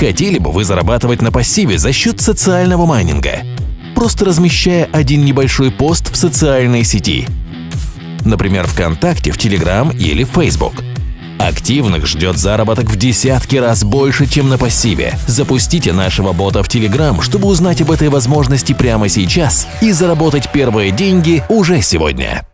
Хотели бы вы зарабатывать на пассиве за счет социального майнинга? Просто размещая один небольшой пост в социальной сети. Например, ВКонтакте, в Телеграм или в Facebook. Активных ждет заработок в десятки раз больше, чем на пассиве. Запустите нашего бота в Телеграм, чтобы узнать об этой возможности прямо сейчас и заработать первые деньги уже сегодня.